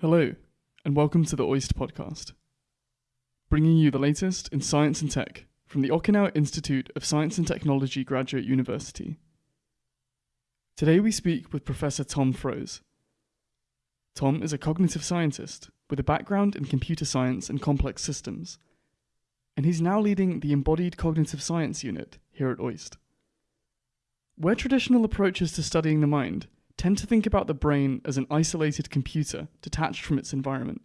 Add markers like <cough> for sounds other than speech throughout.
Hello, and welcome to the OIST podcast, bringing you the latest in science and tech from the Okinawa Institute of Science and Technology Graduate University. Today we speak with Professor Tom Froese. Tom is a cognitive scientist with a background in computer science and complex systems, and he's now leading the Embodied Cognitive Science Unit here at OIST. Where traditional approaches to studying the mind tend to think about the brain as an isolated computer detached from its environment.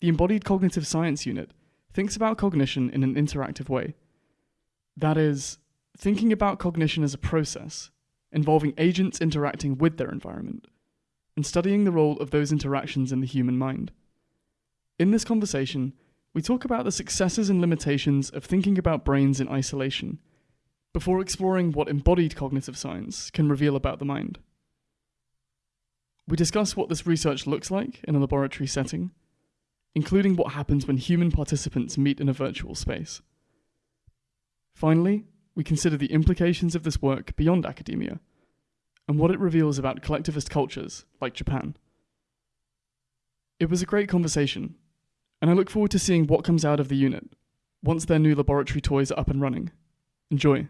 The Embodied Cognitive Science Unit thinks about cognition in an interactive way. That is, thinking about cognition as a process, involving agents interacting with their environment, and studying the role of those interactions in the human mind. In this conversation, we talk about the successes and limitations of thinking about brains in isolation, before exploring what embodied cognitive science can reveal about the mind. We discuss what this research looks like in a laboratory setting, including what happens when human participants meet in a virtual space. Finally, we consider the implications of this work beyond academia and what it reveals about collectivist cultures like Japan. It was a great conversation, and I look forward to seeing what comes out of the unit once their new laboratory toys are up and running. Enjoy.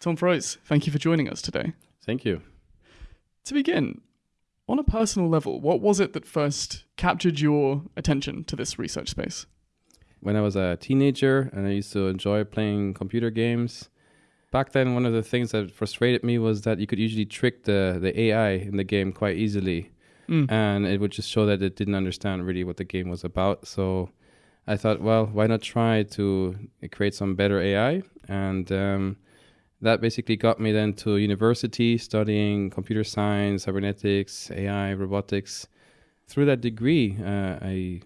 Tom Froese, thank you for joining us today. Thank you. To begin, on a personal level, what was it that first captured your attention to this research space? When I was a teenager and I used to enjoy playing computer games, back then one of the things that frustrated me was that you could usually trick the, the AI in the game quite easily. Mm. And it would just show that it didn't understand really what the game was about. So I thought, well, why not try to create some better AI? And um, that basically got me then to university studying computer science, cybernetics, AI, robotics. Through that degree, uh, I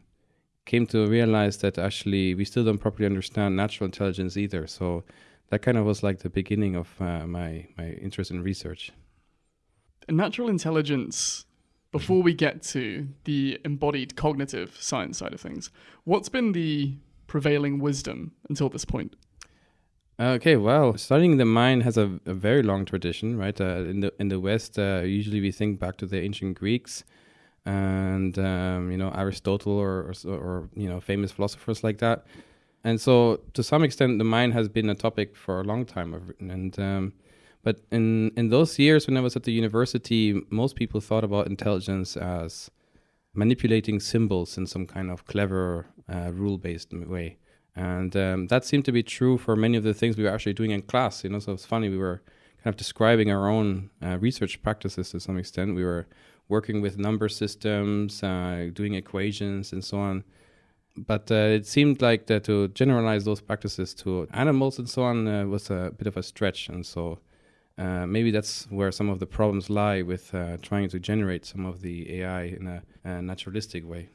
came to realize that actually we still don't properly understand natural intelligence either. So that kind of was like the beginning of uh, my my interest in research. Natural intelligence. Before we get to the embodied cognitive science side of things, what's been the prevailing wisdom until this point? Okay, well, studying the mind has a, a very long tradition, right? Uh, in the in the West, uh, usually we think back to the ancient Greeks and um, you know Aristotle or, or, or you know famous philosophers like that. And so, to some extent, the mind has been a topic for a long time. And um, but in in those years when I was at the university, most people thought about intelligence as manipulating symbols in some kind of clever, uh, rule-based way. And um, that seemed to be true for many of the things we were actually doing in class. You know, so it's funny we were kind of describing our own uh, research practices to some extent. We were working with number systems, uh, doing equations, and so on. But uh, it seemed like that to generalize those practices to animals and so on uh, was a bit of a stretch, and so. Uh, maybe that's where some of the problems lie with uh, trying to generate some of the AI in a, a naturalistic way.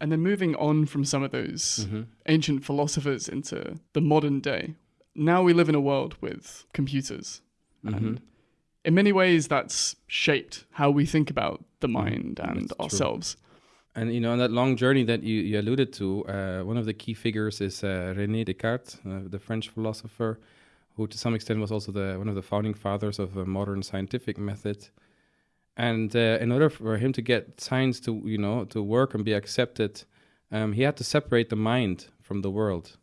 And then moving on from some of those mm-hmm. ancient philosophers into the modern day, now we live in a world with computers. Mm-hmm. And in many ways, that's shaped how we think about the mm-hmm. mind and that's ourselves. True. And you know, on that long journey that you, you alluded to, uh, one of the key figures is uh, René Descartes, uh, the French philosopher, who to some extent was also the one of the founding fathers of the modern scientific method and uh, in order for him to get science to you know to work and be accepted um, he had to separate the mind from the world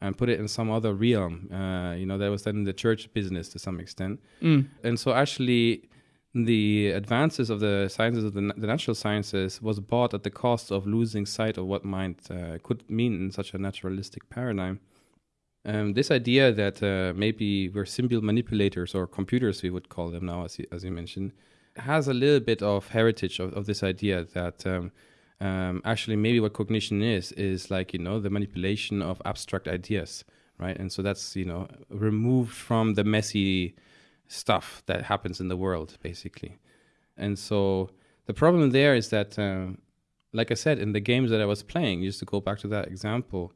and put it in some other realm uh, you know that was then in the church business to some extent mm. and so actually the advances of the sciences of the, the, natural sciences was bought at the cost of losing sight of what mind uh, could mean in such a naturalistic paradigm um, this idea that uh, maybe we're symbol manipulators or computers we would call them now as you, as you mentioned has a little bit of heritage of, of this idea that um, um, actually maybe what cognition is is like you know the manipulation of abstract ideas, right? And so that's you know removed from the messy stuff that happens in the world, basically. And so the problem there is that, um, like I said, in the games that I was playing, just to go back to that example,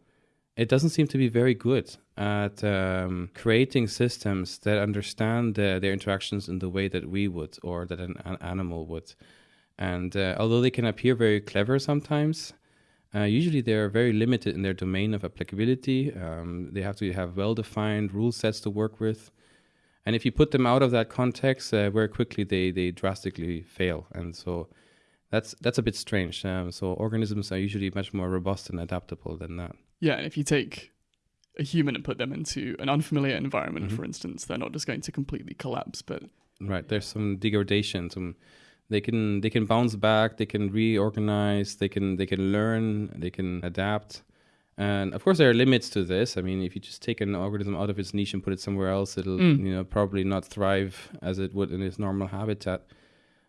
it doesn't seem to be very good at um, creating systems that understand uh, their interactions in the way that we would or that an, an animal would. And uh, although they can appear very clever sometimes, uh, usually they're very limited in their domain of applicability. Um, they have to have well defined rule sets to work with. And if you put them out of that context, uh, very quickly they they drastically fail. And so that's that's a bit strange. Um, so organisms are usually much more robust and adaptable than that. Yeah, and if you take a human and put them into an unfamiliar environment, Mhm. for instance, they're not just going to completely collapse. But Right. There's some degradation. Some they can they can bounce back. They can reorganize. They can they can learn. They can adapt. And of course, there are limits to this. I mean, if you just take an organism out of its niche and put it somewhere else, it'll Mm. you know probably not thrive as it would in its normal habitat.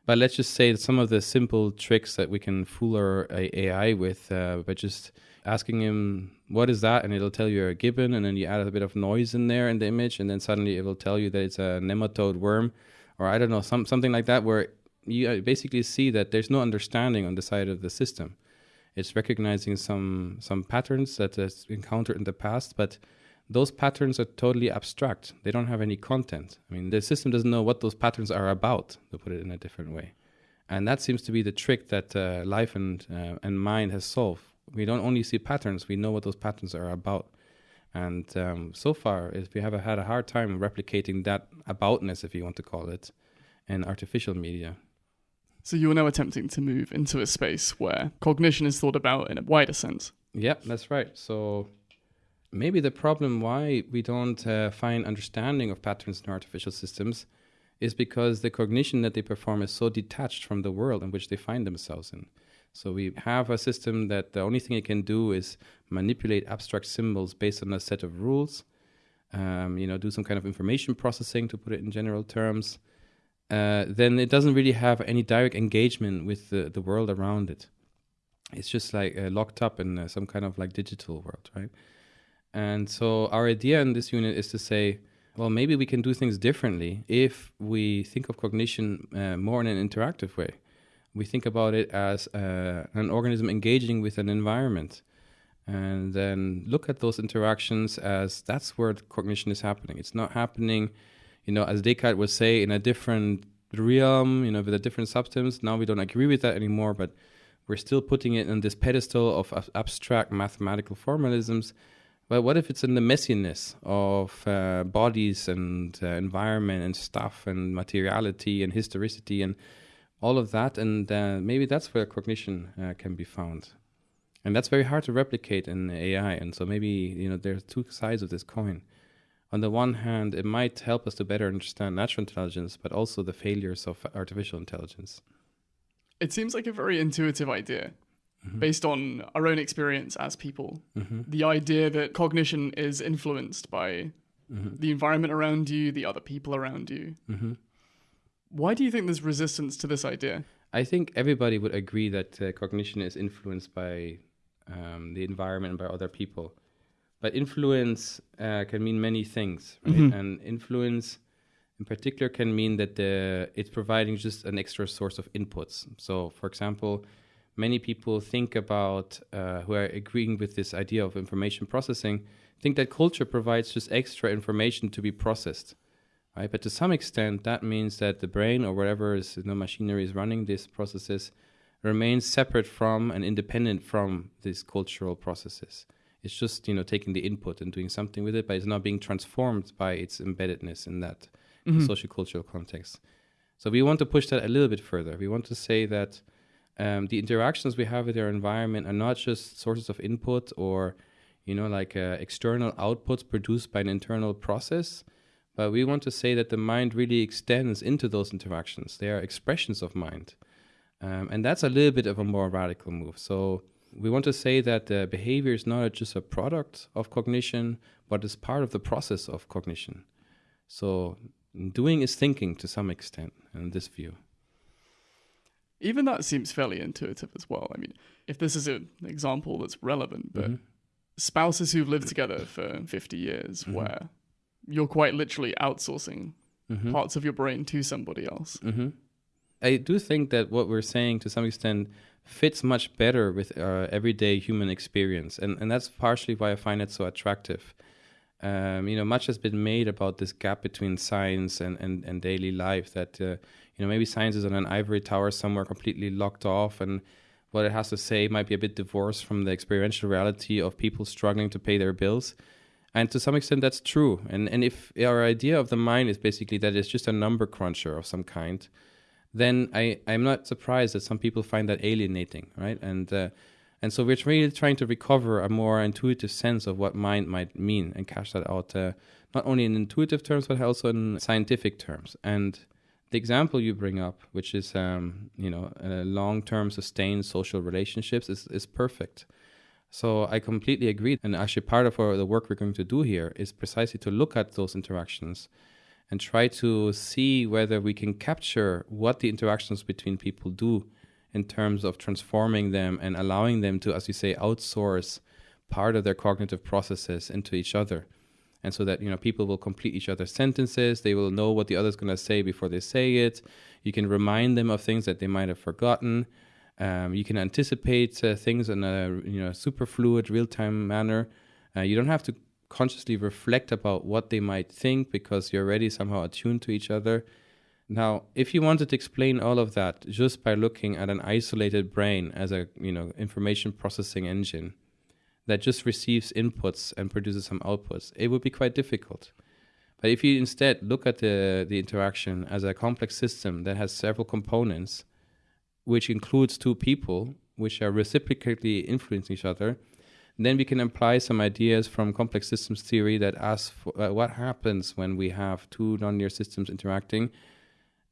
But let's just say that some of the simple tricks that we can fool our AI with uh, by just asking him what is that, and it'll tell you a gibbon, and then you add a bit of noise in there in the image, and then suddenly it will tell you that it's a nematode worm, or I don't know, some something like that, where you uh, basically see that there's no understanding on the side of the system. It's recognizing some some patterns that it's encountered in the past, but those patterns are totally abstract. They don't have any content. I mean, the system doesn't know what those patterns are about, to put it in a different way. And that seems to be the trick that uh, life and uh, and mind has solved. We don't only see patterns; we know what those patterns are about. And um, so far, is we have had a hard time replicating that aboutness, if you want to call it, in artificial media. so you're now attempting to move into a space where cognition is thought about in a wider sense. Yeah, that's right. So maybe the problem why we don't uh, find understanding of patterns in artificial systems is because the cognition that they perform is so detached from the world in which they find themselves in. So we have a system that the only thing it can do is manipulate abstract symbols based on a set of rules. Um, you know, do some kind of information processing to put it in general terms. Uh, then it doesn't really have any direct engagement with the, the world around it it's just like uh, locked up in uh, some kind of like digital world, right? And so our idea in this unit is to say, well, maybe we can do things differently if we think of cognition uh, more in an interactive way. We think about it as uh, an organism engaging with an environment, and then look at those interactions as that's where cognition is happening. It's not happening, you know, as Descartes would say, in a different realm, you know, with a different substance. Now we don't agree with that anymore, but we're still putting it on this pedestal of ab- abstract mathematical formalisms. But what if it's in the messiness of uh, bodies and uh, environment and stuff and materiality and historicity and all of that? And uh, maybe that's where cognition uh, can be found. And that's very hard to replicate in AI. And so maybe, you know, there's two sides of this coin. On the one hand, it might help us to better understand natural intelligence, but also the failures of artificial intelligence. It seems like a very intuitive idea Mhm. based on our own experience as people. Mhm. The idea that cognition is influenced by Mhm. the environment around you, the other people around you. Mhm. Why do you think there's resistance to this idea? I think everybody would agree that uh, cognition is influenced by um, the environment and by other people. But influence uh, can mean many things, right? Mhm. And influence, in particular, can mean that the, it's providing just an extra source of inputs. So, for example, many people think about uh, who are agreeing with this idea of information processing think that culture provides just extra information to be processed right but to some extent that means that the brain or whatever is know, machinery is running these processes remains separate from and independent from these cultural processes it's just you know taking the input and doing something with it but it's not being transformed by its embeddedness in that Mhm. social cultural context. So we want to push that a little bit further. We want to say that um, the interactions we have with our environment are not just sources of input or, you know, like uh, external outputs produced by an internal process, but we want to say that the mind really extends into those interactions. They are expressions of mind. Um, and that's a little bit of a more radical move. So we want to say that uh, behavior is not just a product of cognition, but is part of the process of cognition. So doing is thinking to some extent in this view. Even that seems fairly intuitive as well. I mean, if this is an example that's relevant, but Mhm. spouses who've lived together for 50 years, Mhm. where you're quite literally outsourcing Mhm. parts of your brain to somebody else. hmm I do think that what we're saying to some extent fits much better with our everyday human experience, and and that's partially why I find it so attractive. Um, you know, much has been made about this gap between science and, and, and daily life. That uh, you know, maybe science is on an ivory tower somewhere, completely locked off, and what it has to say might be a bit divorced from the experiential reality of people struggling to pay their bills. And to some extent, that's true. And and if our idea of the mind is basically that it's just a number cruncher of some kind, then I I'm not surprised that some people find that alienating, right? And uh, and so we're really trying to recover a more intuitive sense of what mind might mean and cash that out, uh, not only in intuitive terms but also in scientific terms. And the example you bring up, which is um, you know uh, long-term sustained social relationships, is is perfect. So I completely agree. And actually, part of our, the work we're going to do here is precisely to look at those interactions and try to see whether we can capture what the interactions between people do in terms of transforming them and allowing them to, as you say, outsource part of their cognitive processes into each other. And so that you know people will complete each other's sentences, they will know what the other's going to say before they say it. You can remind them of things that they might have forgotten um, you can anticipate uh, things in a you know super fluid, real time manner. Uh, you don't have to consciously reflect about what they might think because you're already somehow attuned to each other. Now, if you wanted to explain all of that just by looking at an isolated brain as a you know information processing engine that just receives inputs and produces some outputs, it would be quite difficult. But if you instead look at the, the interaction as a complex system that has several components which includes two people which are reciprocally influencing each other, then we can apply some ideas from complex systems theory that ask for, uh, what happens when we have two nonlinear systems interacting.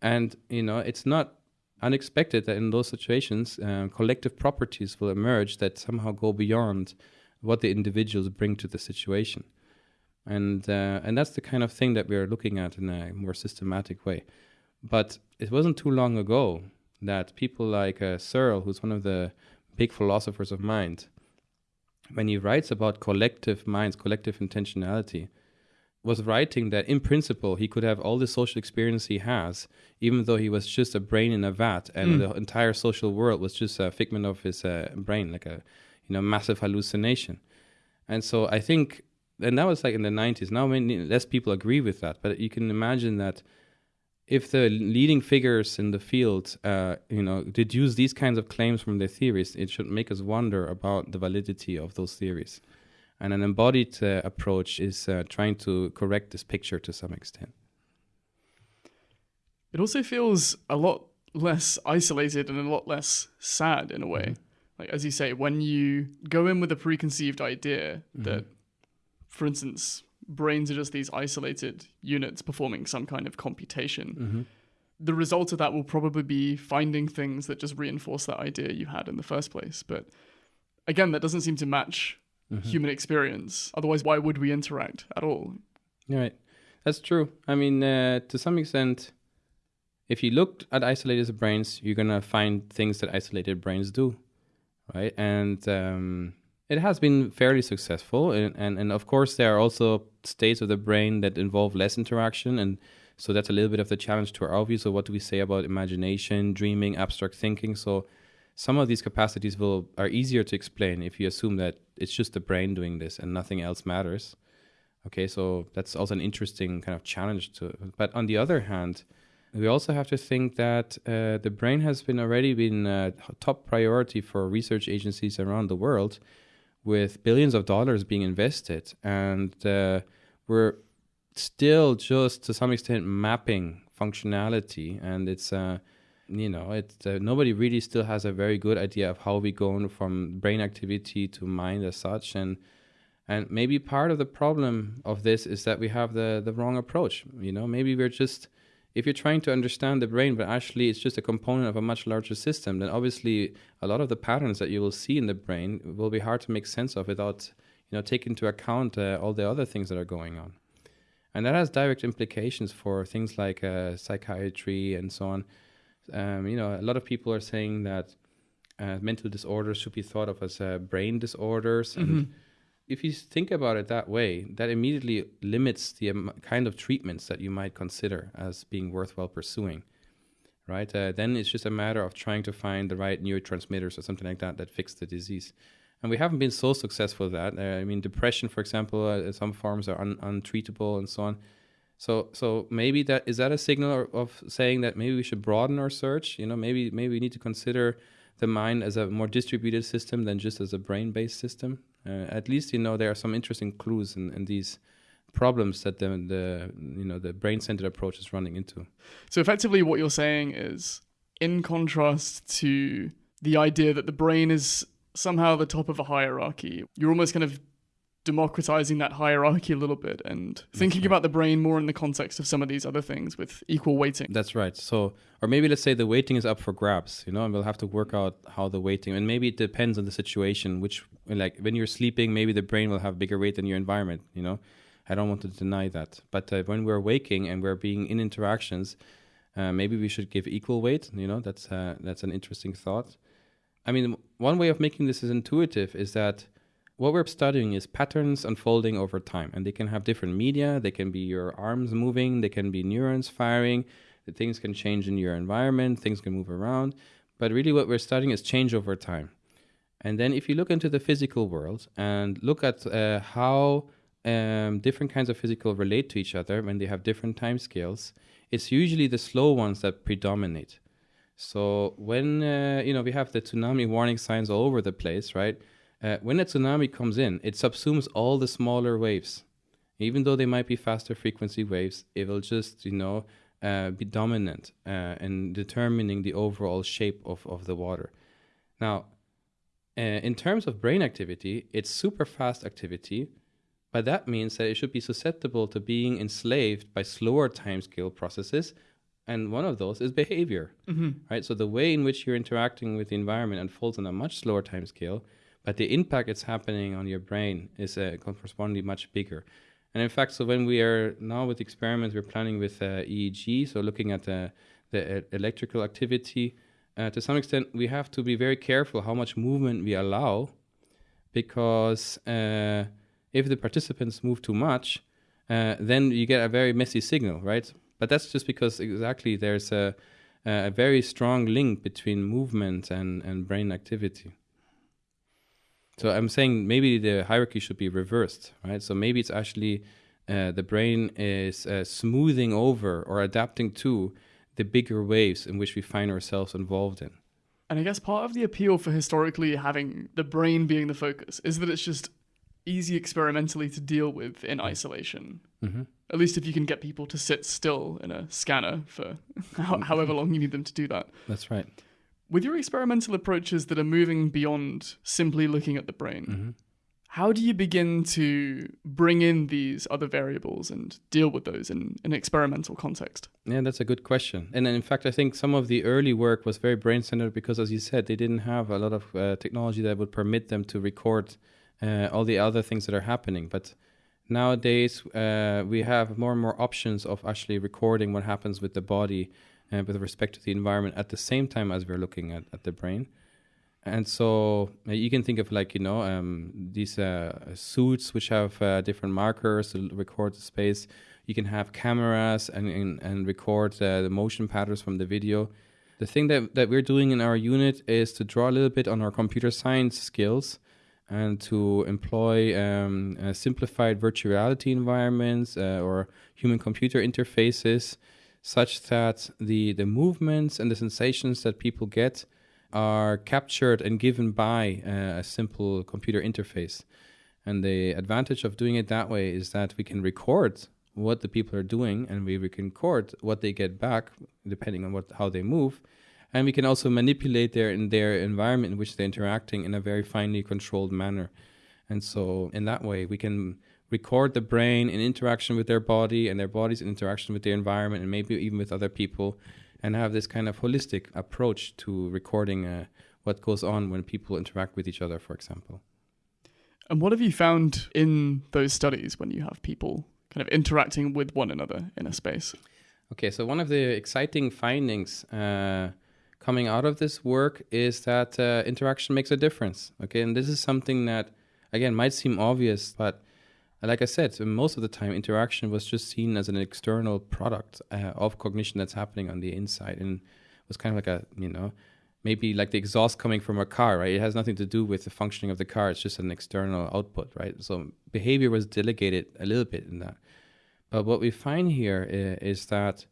And, you know, it's not unexpected that in those situations, uh, collective properties will emerge that somehow go beyond what the individuals bring to the situation. And, uh, and that's the kind of thing that we're looking at in a more systematic way. But it wasn't too long ago that people like uh, Searle, who's one of the big philosophers of mind, when he writes about collective minds, collective intentionality, was writing that in principle he could have all the social experience he has, even though he was just a brain in a vat, and mm. the entire social world was just a figment of his uh, brain, like a you know massive hallucination. And so I think, and that was like in the '90s. Now many less people agree with that, but you can imagine that if the leading figures in the field, uh, you know, deduce these kinds of claims from their theories, it should make us wonder about the validity of those theories. And an embodied uh, approach is uh, trying to correct this picture to some extent. It also feels a lot less isolated and a lot less sad in a way. Mm-hmm. Like as you say, when you go in with a preconceived idea mm-hmm. that, for instance, brains are just these isolated units performing some kind of computation. Mm-hmm. The result of that will probably be finding things that just reinforce that idea you had in the first place. But again, that doesn't seem to match mm-hmm. human experience. Otherwise, why would we interact at all? Right. That's true. I mean, uh, to some extent, if you looked at isolated brains, you're going to find things that isolated brains do. Right. And, um, it has been fairly successful, and, and, and of course there are also states of the brain that involve less interaction, and so that's a little bit of the challenge to our view. So what do we say about imagination, dreaming, abstract thinking? So some of these capacities will are easier to explain if you assume that it's just the brain doing this and nothing else matters. Okay, so that's also an interesting kind of challenge to. But on the other hand, we also have to think that uh, the brain has been already been a top priority for research agencies around the world with billions of dollars being invested, and uh, we're still just to some extent mapping functionality, and it's uh, you know it uh, nobody really still has a very good idea of how we go from brain activity to mind as such, and and maybe part of the problem of this is that we have the the wrong approach. You know, maybe we're just if you're trying to understand the brain, but actually it's just a component of a much larger system, then obviously a lot of the patterns that you will see in the brain will be hard to make sense of without you know taking into account uh, all the other things that are going on, and that has direct implications for things like uh, psychiatry and so on. Um, you know, a lot of people are saying that uh, mental disorders should be thought of as uh, brain disorders, and mm-hmm if you think about it that way, that immediately limits the kind of treatments that you might consider as being worthwhile pursuing, right? Uh, then it's just a matter of trying to find the right neurotransmitters or something like that that fix the disease. And we haven't been so successful at that. Uh, I mean, depression, for example, uh, some forms are un- untreatable and so on. So, so maybe that is that a signal of saying that maybe we should broaden our search. You know, maybe maybe we need to consider the mind as a more distributed system than just as a brain-based system. Uh, at least you know there are some interesting clues in, in these problems that the, the you know the brain centered approach is running into. So effectively, what you're saying is, in contrast to the idea that the brain is somehow the top of a hierarchy, you're almost kind of democratizing that hierarchy a little bit and thinking right. about the brain more in the context of some of these other things with equal weighting. That's right. So, or maybe let's say the weighting is up for grabs, you know, and we'll have to work out how the weighting, and maybe it depends on the situation. Which, like, when you're sleeping, maybe the brain will have bigger weight than your environment. You know, I don't want to deny that. But uh, when we're waking and we're being in interactions, uh, maybe we should give equal weight. You know, that's uh, that's an interesting thought. I mean, one way of making this is intuitive is that what we're studying is patterns unfolding over time, and they can have different media. They can be your arms moving, they can be neurons firing. Things can change in your environment, things can move around. But really, what we're studying is change over time. And then, if you look into the physical world and look at uh, how um, different kinds of physical relate to each other when they have different time scales, it's usually the slow ones that predominate. So when uh, you know we have the tsunami warning signs all over the place, right? Uh, when a tsunami comes in, it subsumes all the smaller waves. Even though they might be faster frequency waves, it will just, you know, uh, be dominant uh, in determining the overall shape of, of the water. Now, uh, in terms of brain activity, it's super fast activity, but that means that it should be susceptible to being enslaved by slower timescale processes. And one of those is behavior, mm-hmm. right? So the way in which you're interacting with the environment unfolds on a much slower timescale but the impact it's happening on your brain is uh, correspondingly much bigger. And in fact, so when we are now with experiments, we're planning with uh, EEG, so looking at the, the electrical activity. Uh, to some extent, we have to be very careful how much movement we allow, because uh, if the participants move too much, uh, then you get a very messy signal, right? But that's just because exactly there's a, a very strong link between movement and, and brain activity. So I'm saying maybe the hierarchy should be reversed, right? So maybe it's actually uh, the brain is uh, smoothing over or adapting to the bigger waves in which we find ourselves involved in. And I guess part of the appeal for historically having the brain being the focus is that it's just easy experimentally to deal with in isolation. Mm-hmm. At least if you can get people to sit still in a scanner for <laughs> however long you need them to do that. That's right. With your experimental approaches that are moving beyond simply looking at the brain, mm-hmm. how do you begin to bring in these other variables and deal with those in an experimental context? Yeah, that's a good question. And in fact, I think some of the early work was very brain centered because, as you said, they didn't have a lot of uh, technology that would permit them to record uh, all the other things that are happening. But nowadays, uh, we have more and more options of actually recording what happens with the body uh, with respect to the environment at the same time as we're looking at, at the brain. And so uh, you can think of like, you know, um, these uh, suits which have uh, different markers to record the space. You can have cameras and, and, and record uh, the motion patterns from the video. The thing that, that we're doing in our unit is to draw a little bit on our computer science skills and to employ um, uh, simplified virtual reality environments or human computer interfaces such that the, the movements and the sensations that people get are captured and given by uh, a simple computer interface. And the advantage of doing it that way is that we can record what the people are doing and we, we can record what they get back depending on what how they move. And we can also manipulate their in their environment in which they're interacting in a very finely controlled manner. And so in that way we can record the brain in interaction with their body and their body's in interaction with the environment and maybe even with other people and have this kind of holistic approach to recording uh, what goes on when people interact with each other, for example. And what have you found in those studies when you have people kind of interacting with one another in a space? Okay, so one of the exciting findings uh, coming out of this work is that uh, interaction makes a difference. Okay, and this is something that, again, might seem obvious, but like I said, most of the time, interaction was just seen as an external product uh, of cognition that's happening on the inside, and was kind of like a you know maybe like the exhaust coming from a car, right? It has nothing to do with the functioning of the car. It's just an external output, right? So behavior was delegated a little bit in that. But what we find here is, is that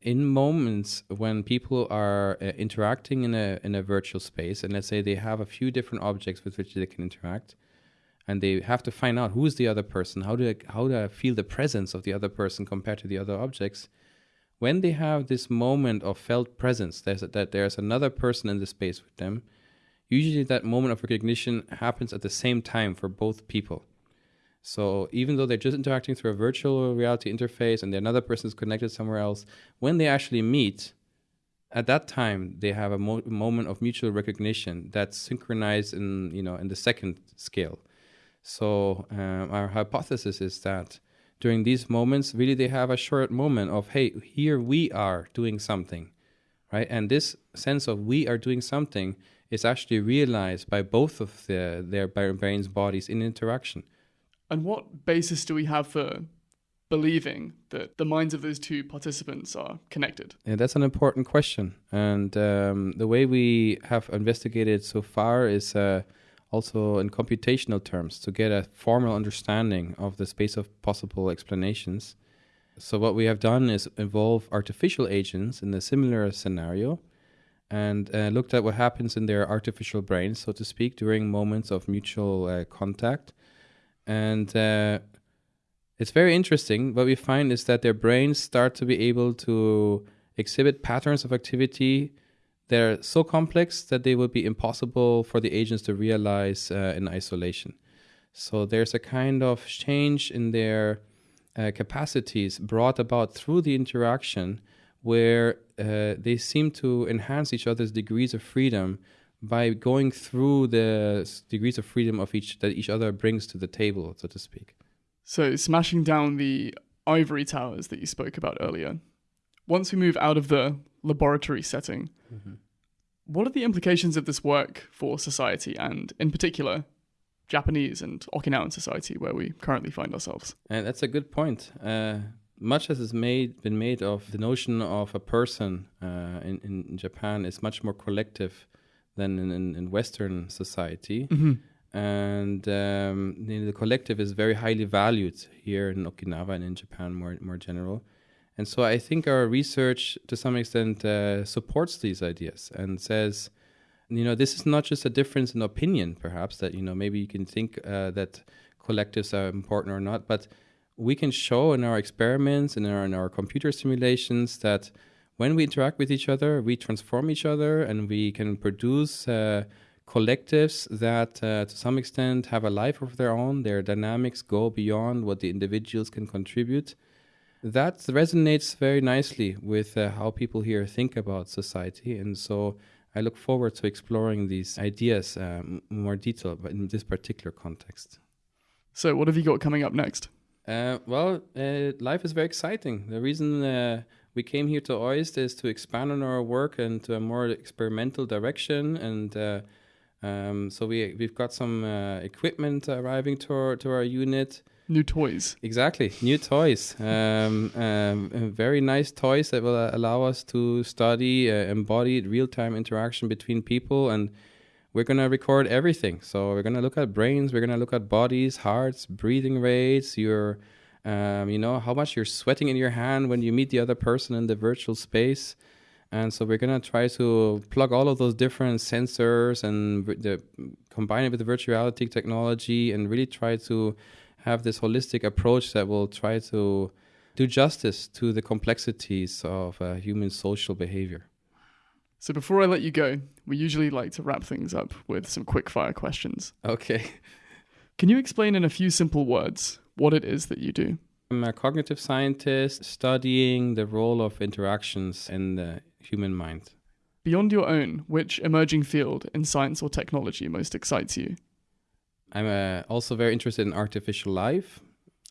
in moments when people are uh, interacting in a in a virtual space, and let's say they have a few different objects with which they can interact, and they have to find out who is the other person, how do I, how do I feel the presence of the other person compared to the other objects. When they have this moment of felt presence, there's a, that there's another person in the space with them. Usually, that moment of recognition happens at the same time for both people. So even though they're just interacting through a virtual reality interface and the another person is connected somewhere else, when they actually meet, at that time they have a mo- moment of mutual recognition that's synchronized in you know in the second scale. So um, our hypothesis is that during these moments, really they have a short moment of hey, here we are doing something, right? And this sense of we are doing something is actually realized by both of the, their brains bodies in interaction. And what basis do we have for believing that the minds of those two participants are connected? Yeah, that's an important question. And um, the way we have investigated so far is uh, also in computational terms to get a formal understanding of the space of possible explanations. So, what we have done is involve artificial agents in a similar scenario and uh, looked at what happens in their artificial brains, so to speak, during moments of mutual uh, contact. And uh, it's very interesting. What we find is that their brains start to be able to exhibit patterns of activity that are so complex that they would be impossible for the agents to realize uh, in isolation. So there's a kind of change in their uh, capacities brought about through the interaction where uh, they seem to enhance each other's degrees of freedom by going through the degrees of freedom of each that each other brings to the table, so to speak. So, smashing down the ivory towers that you spoke about earlier. Once we move out of the laboratory setting, mm-hmm. what are the implications of this work for society and, in particular, Japanese and Okinawan society where we currently find ourselves? And that's a good point. Uh, much as has made been made of the notion of a person uh, in, in Japan is much more collective than in, in, in Western society. Mm-hmm and um, you the collective is very highly valued here in Okinawa and in Japan more more general. And so I think our research, to some extent, uh, supports these ideas and says, you know, this is not just a difference in opinion, perhaps that you know maybe you can think uh, that collectives are important or not, but we can show in our experiments and in our, in our computer simulations that when we interact with each other, we transform each other and we can produce. Uh, collectives that, uh, to some extent, have a life of their own. Their dynamics go beyond what the individuals can contribute. That resonates very nicely with uh, how people here think about society. And so I look forward to exploring these ideas um, more detail, but in this particular context. So, what have you got coming up next? Uh, well, uh, life is very exciting. The reason uh, we came here to OIST is to expand on our work and to a more experimental direction and uh, um, so we we've got some uh, equipment arriving to our to our unit. New toys. Exactly, new toys. <laughs> Um, um, very nice toys that will uh, allow us to study uh, embodied real-time interaction between people, and we're gonna record everything. So we're gonna look at brains, we're gonna look at bodies, hearts, breathing rates, your, um, you know, how much you're sweating in your hand when you meet the other person in the virtual space. And so we're gonna try to plug all of those different sensors and the, combine it with the virtuality technology and really try to have this holistic approach that will try to do justice to the complexities of uh, human social behavior. So before I let you go, we usually like to wrap things up with some quick fire questions. Okay. Can you explain in a few simple words what it is that you do? I'm a cognitive scientist studying the role of interactions in the human mind. Beyond your own, which emerging field in science or technology most excites you? I'm uh, also very interested in artificial life,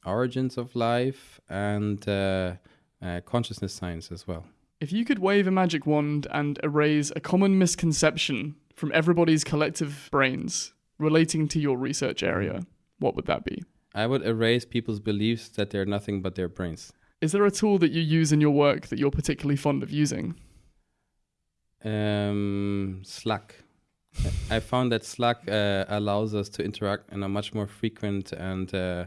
origins of life, and uh, uh, consciousness science as well. If you could wave a magic wand and erase a common misconception from everybody's collective brains relating to your research area, what would that be? I would erase people's beliefs that they're nothing but their brains. Is there a tool that you use in your work that you're particularly fond of using? Um, Slack. I found that Slack uh, allows us to interact on a much more frequent and uh,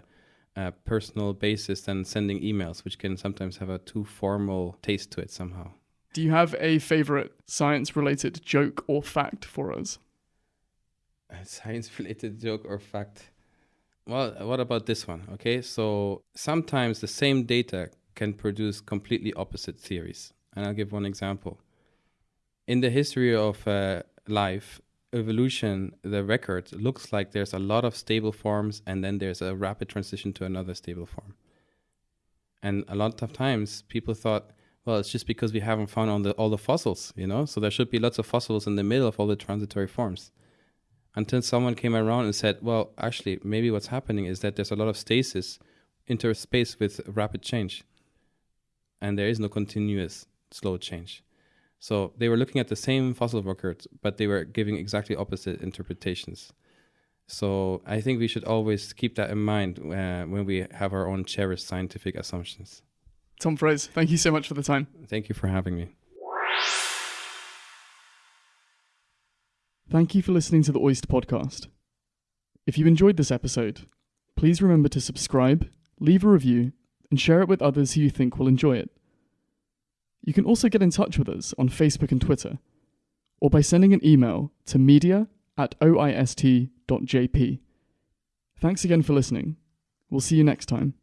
uh, personal basis than sending emails, which can sometimes have a too formal taste to it somehow. Do you have a favorite science related joke or fact for us? A <laughs> science related joke or fact? Well, what about this one? Okay, so sometimes the same data can produce completely opposite theories. And I'll give one example. In the history of uh, life, evolution, the record looks like there's a lot of stable forms and then there's a rapid transition to another stable form. And a lot of times people thought, well, it's just because we haven't found all the, all the fossils, you know? So there should be lots of fossils in the middle of all the transitory forms. Until someone came around and said, well, actually, maybe what's happening is that there's a lot of stasis interspace with rapid change. And there is no continuous slow change. So they were looking at the same fossil records, but they were giving exactly opposite interpretations. So I think we should always keep that in mind uh, when we have our own cherished scientific assumptions. Tom Froese, thank you so much for the time. Thank you for having me. Thank you for listening to the OIST Podcast. If you enjoyed this episode, please remember to subscribe, leave a review, and share it with others who you think will enjoy it. You can also get in touch with us on Facebook and Twitter, or by sending an email to media at oist.jp. Thanks again for listening. We'll see you next time.